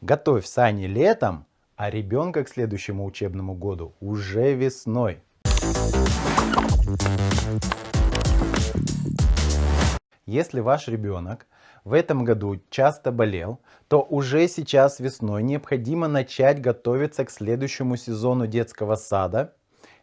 Готовь сани летом, а ребенка к следующему учебному году уже весной. Если ваш ребенок в этом году часто болел, то уже сейчас весной необходимо начать готовиться к следующему сезону детского сада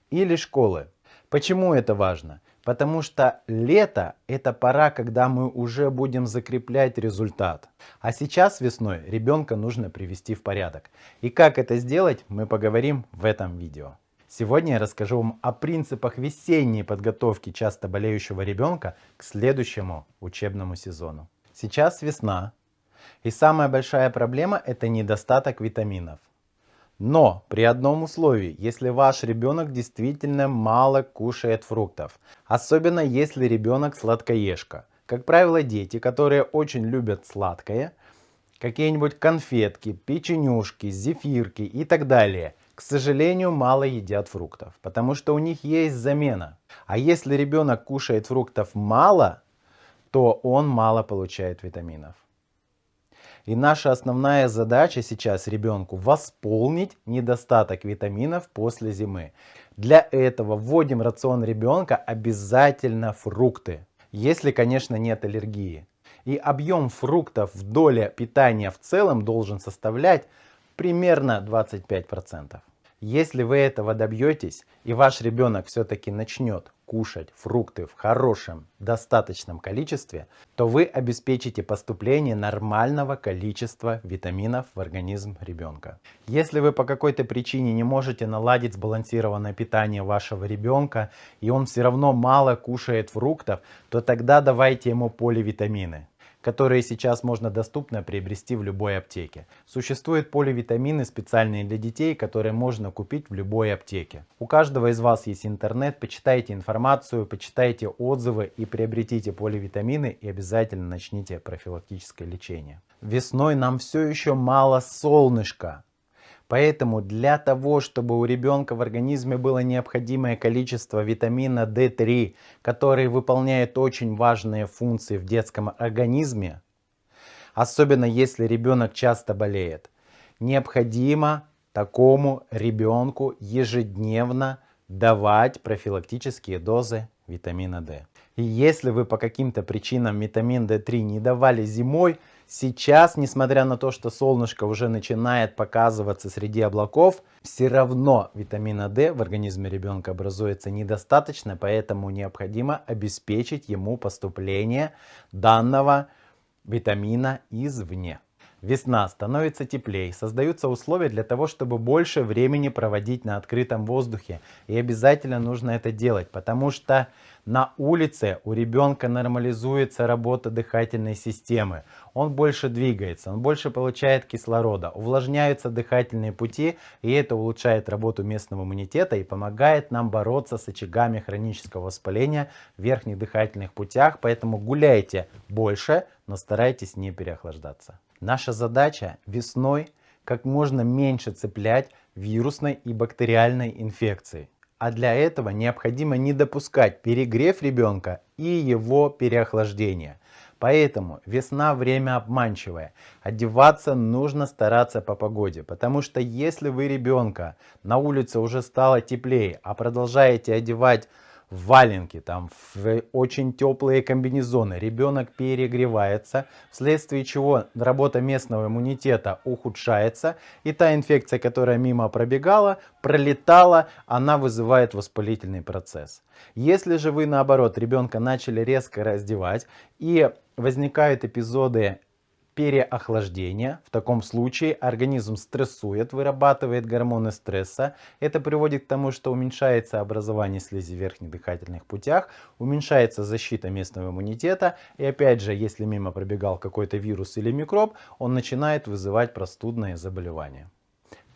или школы. Почему это важно? Потому что лето это пора, когда мы уже будем закреплять результат. А сейчас весной ребенка нужно привести в порядок. И как это сделать, мы поговорим в этом видео. Сегодня я расскажу вам о принципах весенней подготовки часто болеющего ребенка к следующему учебному сезону. Сейчас весна, и самая большая проблема это недостаток витаминов. Но при одном условии, если ваш ребенок действительно мало кушает фруктов. Особенно если ребенок сладкоежка. Как правило, дети, которые очень любят сладкое, какие-нибудь конфетки, печенюшки, зефирки и так далее, к сожалению, мало едят фруктов, потому что у них есть замена. А если ребенок кушает фруктов мало, то он мало получает витаминов. И наша основная задача сейчас ребенку восполнить недостаток витаминов после зимы. Для этого вводим в рацион ребенка обязательно фрукты, если, конечно, нет аллергии. И объем фруктов в доле питания в целом должен составлять примерно 25%. Если вы этого добьетесь и ваш ребенок все-таки начнет кушать фрукты в хорошем, достаточном количестве, то вы обеспечите поступление нормального количества витаминов в организм ребенка. Если вы по какой-то причине не можете наладить сбалансированное питание вашего ребенка и он все равно мало кушает фруктов, то тогда давайте ему поливитамины которые сейчас можно доступно приобрести в любой аптеке. Существуют поливитамины специальные для детей, которые можно купить в любой аптеке. У каждого из вас есть интернет, почитайте информацию, почитайте отзывы и приобретите поливитамины и обязательно начните профилактическое лечение. Весной нам все еще мало солнышка. Поэтому для того, чтобы у ребенка в организме было необходимое количество витамина D3, который выполняет очень важные функции в детском организме, особенно если ребенок часто болеет, необходимо такому ребенку ежедневно давать профилактические дозы витамина D. И если вы по каким-то причинам витамин D3 не давали зимой, Сейчас, несмотря на то, что солнышко уже начинает показываться среди облаков, все равно витамина D в организме ребенка образуется недостаточно, поэтому необходимо обеспечить ему поступление данного витамина извне. Весна становится теплее, создаются условия для того, чтобы больше времени проводить на открытом воздухе. И обязательно нужно это делать, потому что на улице у ребенка нормализуется работа дыхательной системы. Он больше двигается, он больше получает кислорода, увлажняются дыхательные пути, и это улучшает работу местного иммунитета и помогает нам бороться с очагами хронического воспаления в верхних дыхательных путях. Поэтому гуляйте больше, но старайтесь не переохлаждаться. Наша задача весной как можно меньше цеплять вирусной и бактериальной инфекции. А для этого необходимо не допускать перегрев ребенка и его переохлаждение. Поэтому весна время обманчивое. Одеваться нужно стараться по погоде. Потому что если вы ребенка на улице уже стало теплее, а продолжаете одевать валенки, там, очень теплые комбинезоны. Ребенок перегревается, вследствие чего работа местного иммунитета ухудшается. И та инфекция, которая мимо пробегала, пролетала, она вызывает воспалительный процесс. Если же вы наоборот ребенка начали резко раздевать и возникают эпизоды переохлаждения. В таком случае организм стрессует, вырабатывает гормоны стресса. Это приводит к тому, что уменьшается образование слизи в верхних дыхательных путях, уменьшается защита местного иммунитета. И опять же, если мимо пробегал какой-то вирус или микроб, он начинает вызывать простудные заболевания.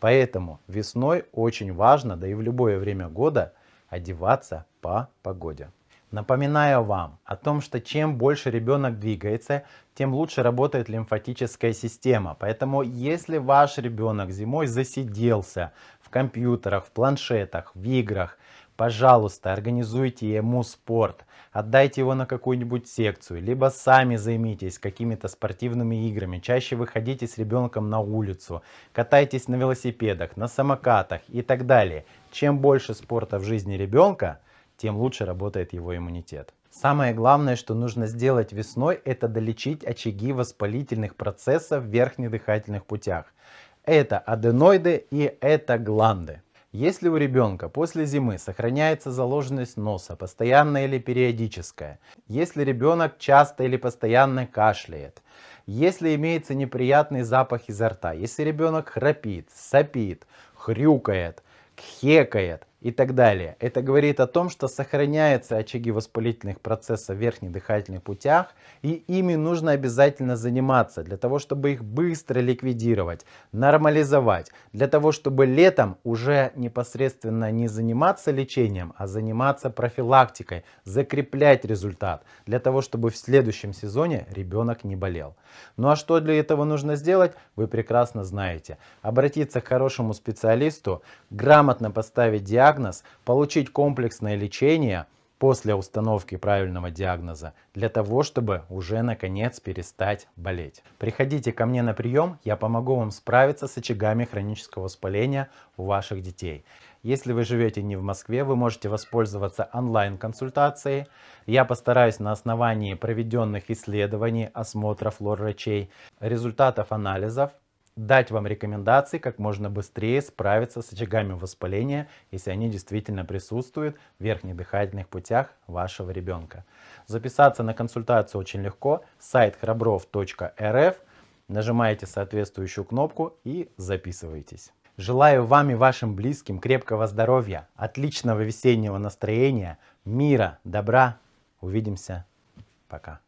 Поэтому весной очень важно, да и в любое время года, одеваться по погоде. Напоминаю вам о том, что чем больше ребенок двигается, тем лучше работает лимфатическая система. Поэтому если ваш ребенок зимой засиделся в компьютерах, в планшетах, в играх, пожалуйста, организуйте ему спорт, отдайте его на какую-нибудь секцию, либо сами займитесь какими-то спортивными играми, чаще выходите с ребенком на улицу, катайтесь на велосипедах, на самокатах и так далее. Чем больше спорта в жизни ребенка, тем лучше работает его иммунитет. Самое главное, что нужно сделать весной, это долечить очаги воспалительных процессов в верхних дыхательных путях. Это аденоиды и это гланды. Если у ребенка после зимы сохраняется заложенность носа, постоянная или периодическая, если ребенок часто или постоянно кашляет, если имеется неприятный запах изо рта, если ребенок храпит, сопит, хрюкает, кхекает, и так далее. Это говорит о том, что сохраняются очаги воспалительных процессов в верхних дыхательных путях, и ими нужно обязательно заниматься, для того, чтобы их быстро ликвидировать, нормализовать, для того, чтобы летом уже непосредственно не заниматься лечением, а заниматься профилактикой, закреплять результат, для того, чтобы в следующем сезоне ребенок не болел. Ну а что для этого нужно сделать, вы прекрасно знаете. Обратиться к хорошему специалисту, грамотно поставить диагноз, диагноз, получить комплексное лечение после установки правильного диагноза, для того, чтобы уже наконец перестать болеть. Приходите ко мне на прием, я помогу вам справиться с очагами хронического воспаления у ваших детей. Если вы живете не в Москве, вы можете воспользоваться онлайн-консультацией. Я постараюсь на основании проведенных исследований, осмотров лор-врачей, результатов анализов дать вам рекомендации, как можно быстрее справиться с очагами воспаления, если они действительно присутствуют в верхних дыхательных путях вашего ребенка. Записаться на консультацию очень легко. Сайт храбров.рф. Нажимаете соответствующую кнопку и записывайтесь. Желаю вам и вашим близким крепкого здоровья, отличного весеннего настроения, мира, добра. Увидимся. Пока.